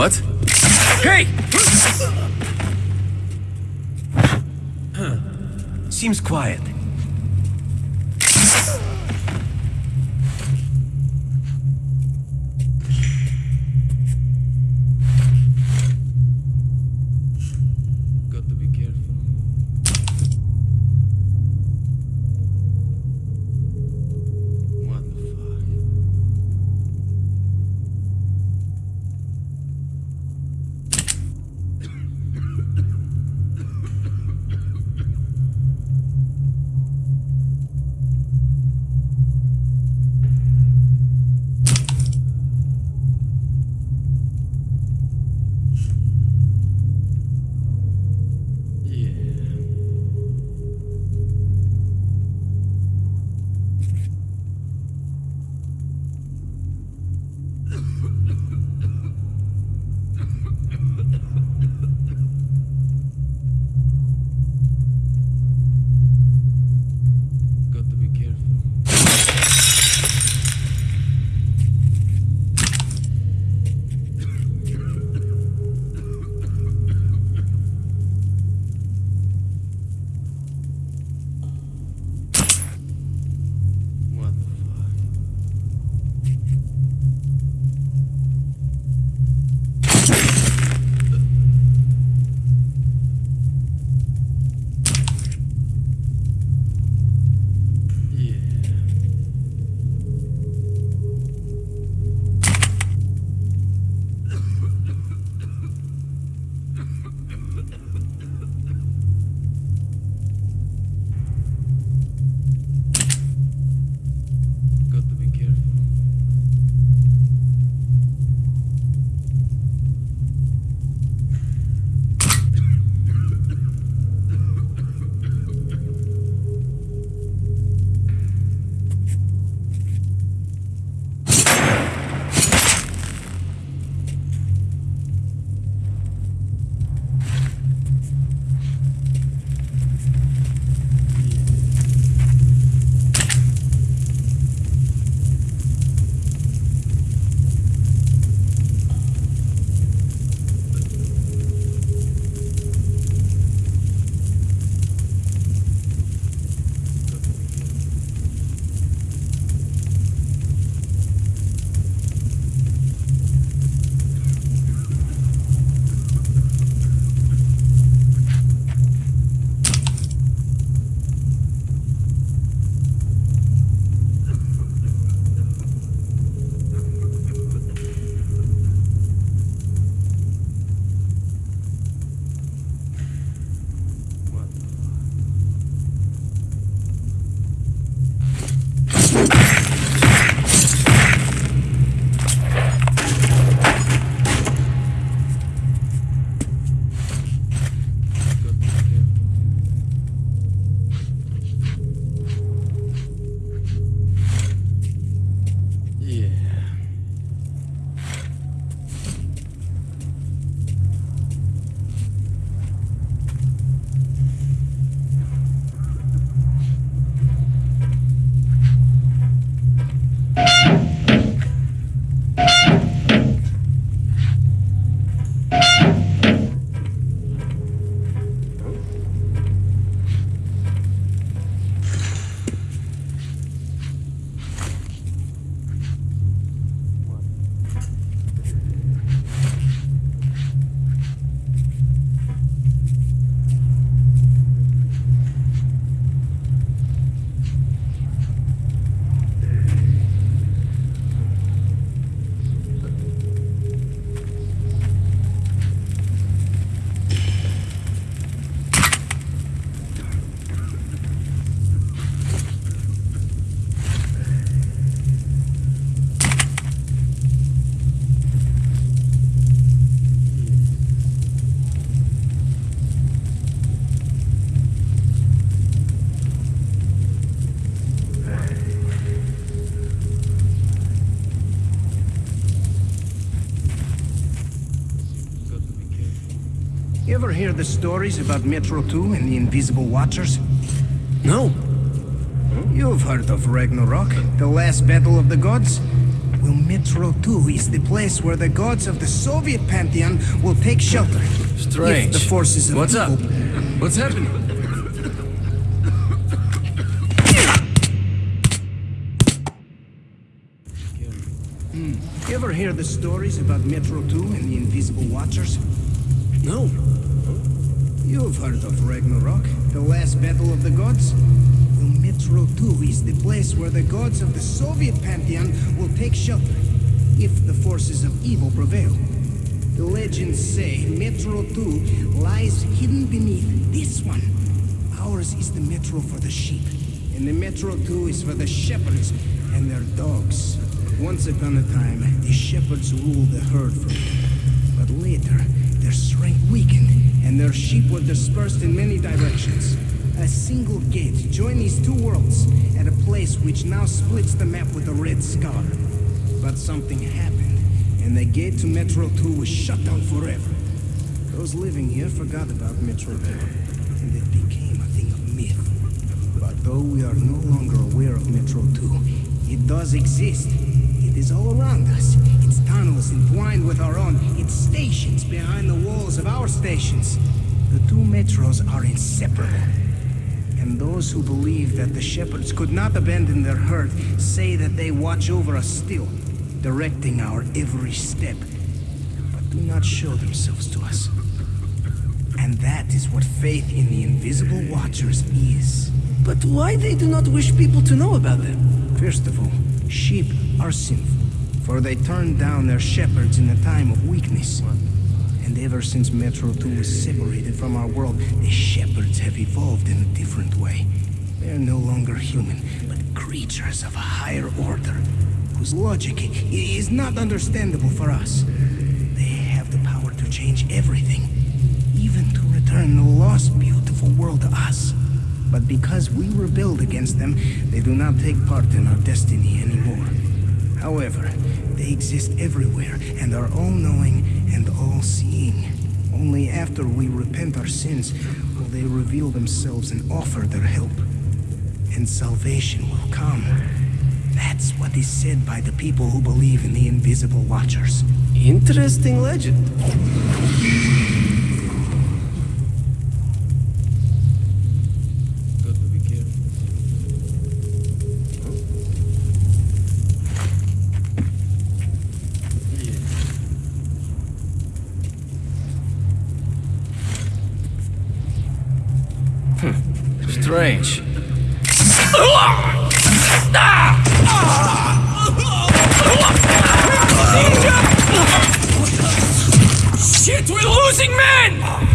What? Hey! Seems quiet. Hear the stories about Metro 2 and the Invisible Watchers? No. You've heard of Ragnarok, the last battle of the gods? Well, Metro 2 is the place where the gods of the Soviet pantheon will take shelter. Strange. The forces of What's up? What's happening? Hmm. You ever hear the stories about Metro 2 and the Invisible Watchers? No. You've heard of Ragnarok, the last battle of the gods? Well, Metro 2 is the place where the gods of the Soviet pantheon will take shelter, if the forces of evil prevail. The legends say Metro 2 lies hidden beneath this one. Ours is the Metro for the sheep, and the Metro 2 is for the shepherds and their dogs. Once upon a time, the shepherds ruled the herd from but later, their strength weakened, and their sheep were dispersed in many directions. A single gate joined these two worlds at a place which now splits the map with a red scar. But something happened, and the gate to Metro 2 was shut down forever. Those living here forgot about Metro 2, and it became a thing of myth. But though we are no longer aware of Metro 2, it does exist. It is all around us. Tunnels entwined with our own. Its stations behind the walls of our stations. The two metros are inseparable. And those who believe that the shepherds could not abandon their herd say that they watch over us still, directing our every step, but do not show themselves to us. And that is what faith in the invisible watchers is. But why they do not wish people to know about them? First of all, sheep are sinful, for they turned down their shepherds in a time of weakness. And ever since Metro 2 was separated from our world, the shepherds have evolved in a different way. They are no longer human, but creatures of a higher order, whose logic is not understandable for us. They have the power to change everything, even to return the lost, beautiful world to us. But because we rebelled against them, they do not take part in our destiny anymore. However, they exist everywhere and are all-knowing and all-seeing. Only after we repent our sins will they reveal themselves and offer their help. And salvation will come. That's what is said by the people who believe in the invisible watchers. Interesting legend. Strange. Shit, we're losing men!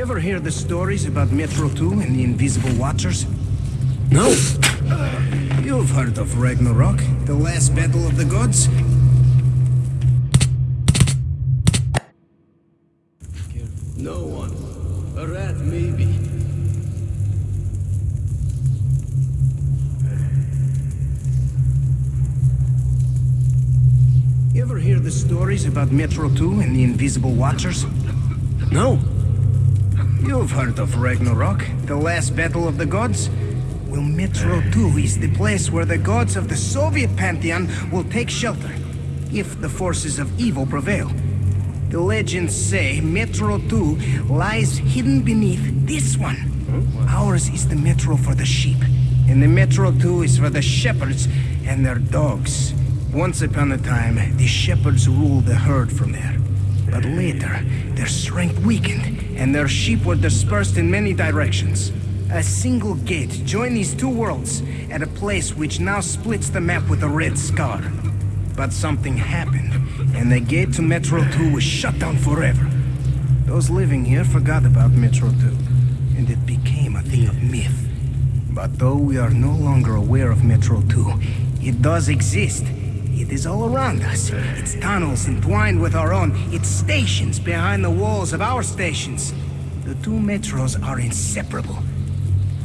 You ever hear the stories about Metro 2 and the invisible watchers? No. Uh, you've heard of Ragnarok, the last battle of the gods? No one. A rat, maybe. You ever hear the stories about Metro 2 and the invisible watchers? No. You've heard of Ragnarok, the last battle of the gods? Well, Metro 2 is the place where the gods of the Soviet pantheon will take shelter, if the forces of evil prevail. The legends say Metro 2 lies hidden beneath this one. Ours is the Metro for the sheep, and the Metro 2 is for the shepherds and their dogs. Once upon a time, the shepherds ruled the herd from there. But later, their strength weakened, and their sheep were dispersed in many directions. A single gate joined these two worlds at a place which now splits the map with a red scar. But something happened, and the gate to Metro 2 was shut down forever. Those living here forgot about Metro 2, and it became a thing of myth. But though we are no longer aware of Metro 2, it does exist. It is all around us. Its tunnels entwined with our own. Its stations behind the walls of our stations. The two metros are inseparable.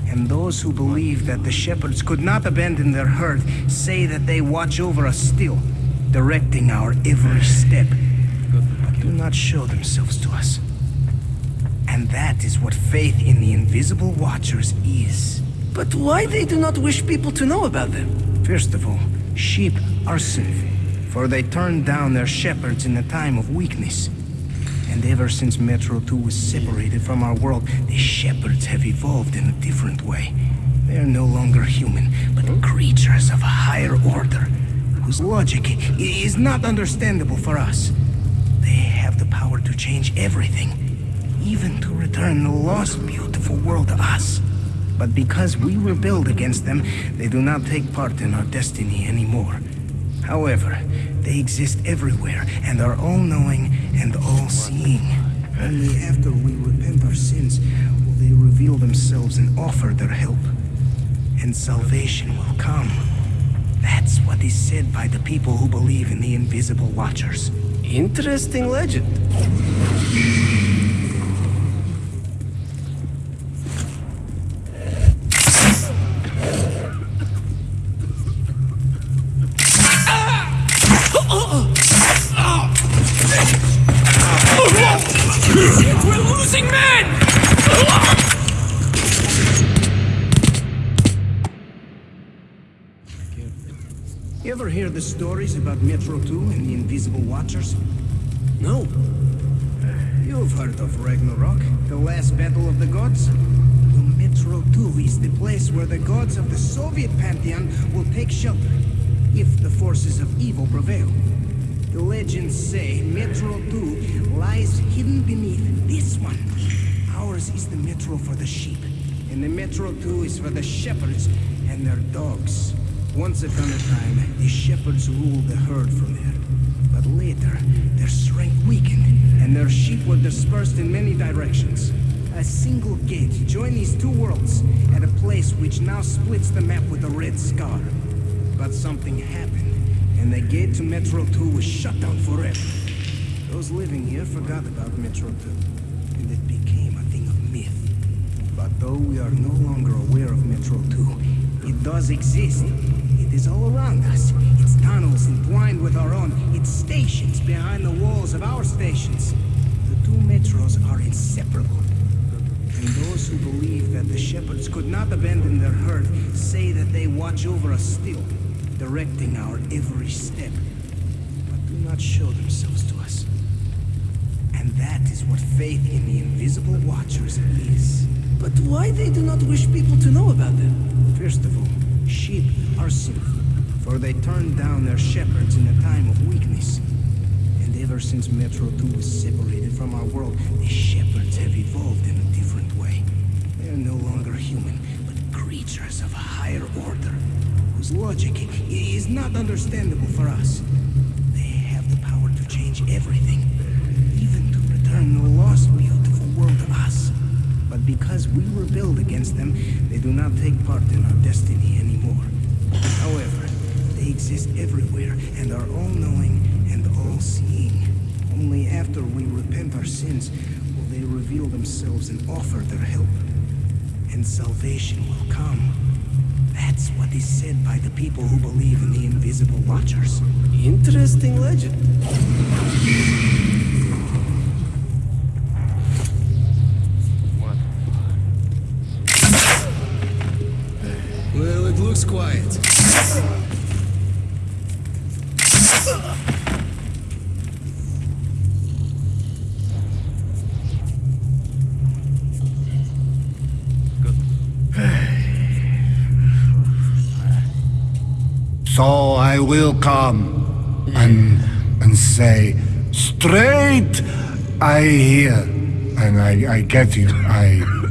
And those who believe that the shepherds could not abandon their herd say that they watch over us still, directing our every step, but do not show themselves to us. And that is what faith in the invisible watchers is. But why they do not wish people to know about them? First of all, sheep are sinful, for they turned down their shepherds in a time of weakness. And ever since Metro 2 was separated from our world, the shepherds have evolved in a different way. They are no longer human, but creatures of a higher order, whose logic is not understandable for us. They have the power to change everything, even to return the lost beautiful world to us. But because we rebelled against them, they do not take part in our destiny anymore. However, they exist everywhere and are all-knowing and all-seeing. Only after we repent our sins will they reveal themselves and offer their help. And salvation will come. That's what is said by the people who believe in the invisible watchers. Interesting legend. Stories about Metro 2 and the invisible watchers? No. You've heard of Ragnarok, the last battle of the gods? Well, Metro 2 is the place where the gods of the Soviet pantheon will take shelter, if the forces of evil prevail. The legends say Metro 2 lies hidden beneath this one. Ours is the Metro for the sheep, and the Metro 2 is for the shepherds and their dogs. Once upon a time, the shepherds ruled the herd from there. But later, their strength weakened, and their sheep were dispersed in many directions. A single gate joined these two worlds at a place which now splits the map with a red scar. But something happened, and the gate to Metro 2 was shut down forever. Those living here forgot about Metro 2, and it became a thing of myth. But though we are no longer aware of Metro 2, it does exist. Is all around us. Its tunnels entwined with our own. Its stations behind the walls of our stations. The two metros are inseparable. And those who believe that the shepherds could not abandon their herd say that they watch over us still, directing our every step, but do not show themselves to us. And that is what faith in the invisible watchers is. But why they do not wish people to know about them? First of all, sheep are sinful, for they turned down their shepherds in a time of weakness. And ever since Metro 2 was separated from our world, the shepherds have evolved in a different way. They are no longer human, but creatures of a higher order, whose logic is not understandable for us. They have the power to change everything, even to return the lost beautiful world to us. But because we rebelled against them, they do not take part in our destiny. However, they exist everywhere and are all-knowing and all-seeing. Only after we repent our sins will they reveal themselves and offer their help. And salvation will come. That's what is said by the people who believe in the invisible watchers. Interesting legend. Well, it looks quiet. So I will come and and say straight. I hear, and I I get you. I.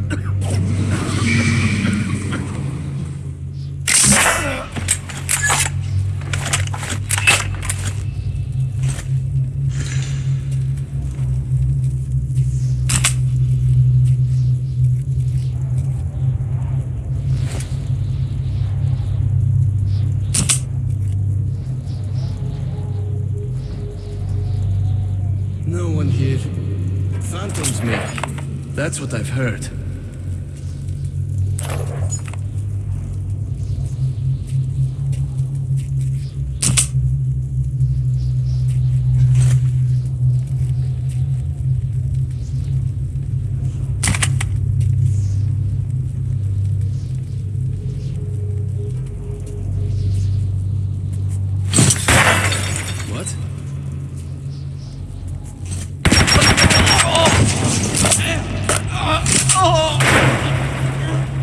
That's what I've heard.